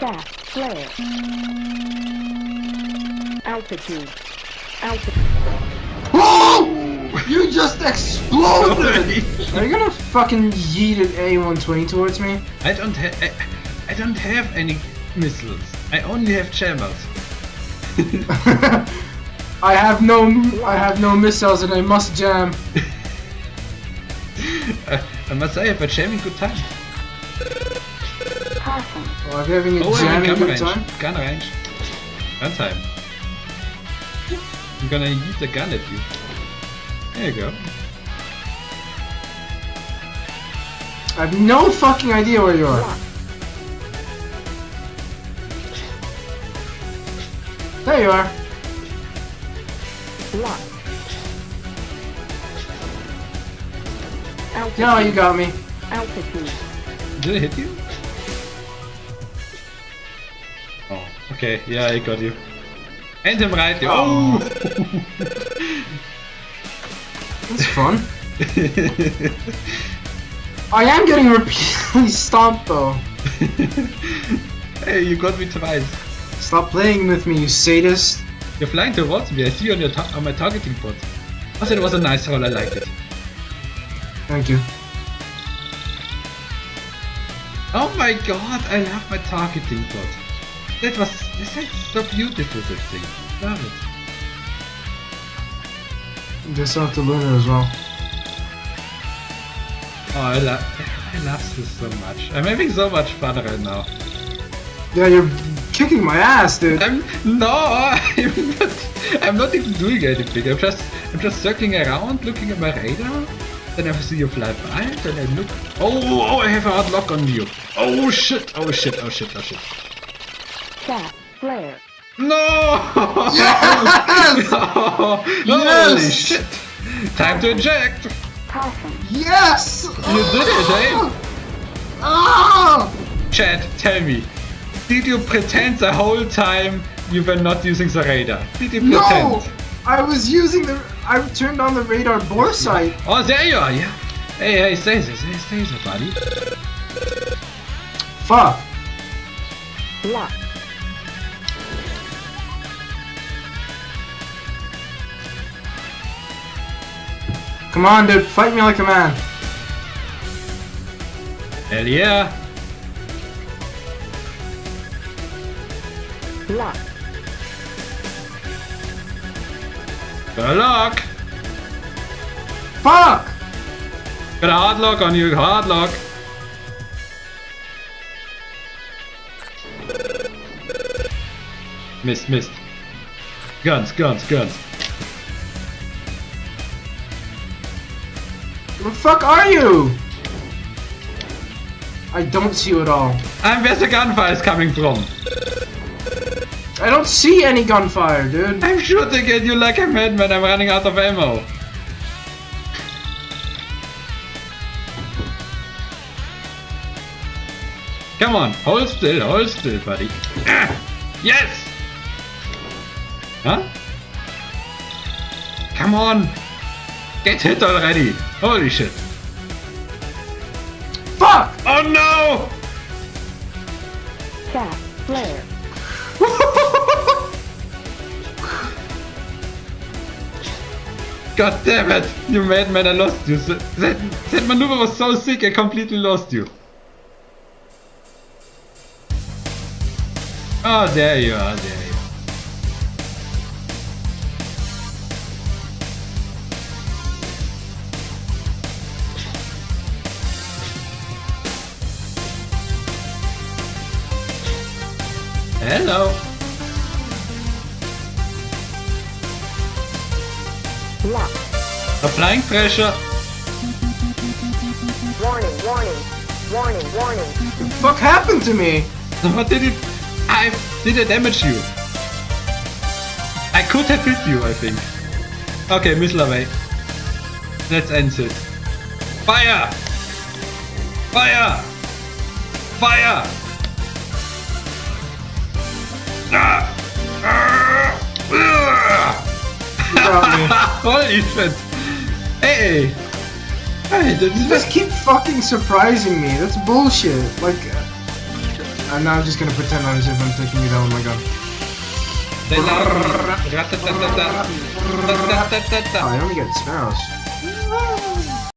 Chaff. Flare. Altitude. Altitude. Oh! You just exploded! Are you gonna fucking yeet an A120 towards me? I don't have I, I don't have any missiles. I only have jammers. I have no I have no missiles and I must jam. I, uh, I must say, I have a jamming good time. Possum. Oh, are you having a Oh, jamming gun good range. time? Gun range. Gun time. I'm gonna use the gun at you. There you go. I have no fucking idea where you are. There you are. Lock. Altitude. No, you got me. Altitude. Did it hit you? Okay. Yeah, I got you. And him right. Oh! oh. That's fun. I am getting repeatedly stomped though. hey, you got me twice. Stop playing with me, you sadist. You're flying towards me. I see you on your ta on my targeting pod. I said it was a nice roll. I liked it. Thank you. Oh my god, I love my targeting pod. That was that's so beautiful. That thing. Love it. You just have to learn it as well. Oh, I love I love this so much. I'm having so much fun right now. Yeah, you're kicking my ass, dude. I'm no, I'm not. I'm not even doing anything. I'm just I'm just circling around, looking at my radar. Then I see you fly by. Then I look. Oh, oh! I have a hard lock on you. Oh shit! Oh shit! Oh shit! Oh shit! Chaff. Flare. No! Yes! no! Yes! Holy shit! Time to eject! Possum. Yes! You did it, eh? Ah! Chad, tell me, did you pretend the whole time you were not using the radar? Did you pretend? No! I was using the. I turned on the radar bore sight. Oh, there you are, yeah. Hey, hey, stay there, stay, stay there, buddy. Fuck. Lock. Come on, dude. Fight me like a man. Hell yeah. Lock. Got a lock. Fuck! Got a hard lock on you, hard lock. Missed, missed. Guns, guns, guns. Where the fuck are you? I don't see you at all. And where's the gunfire is coming from? I don't see any gunfire, dude. I'm shooting at you like a madman, I'm running out of ammo. Come on, hold still, hold still, buddy. Ah, yes! Huh? Come on! Get hit already! Holy shit! Fuck! Oh no! Chaff. Flare. God damn it! You madman, I lost you. That, that, that maneuver was so sick, I completely lost you. Oh, there you are, there Hello. Lock. Applying pressure. Warning. Warning. Warning. Warning. the fuck happened to me? What did it... I... Did I damage you? I could have hit you, I think. Okay, missile away. Let's end it. Fire! Fire! Fire! Holy shit! Hey! Hey, You just keep fucking surprising me. That's bullshit. Like, uh, And now I'm just gonna pretend I'm as if I'm taking you down with my gun. I only get sparrows.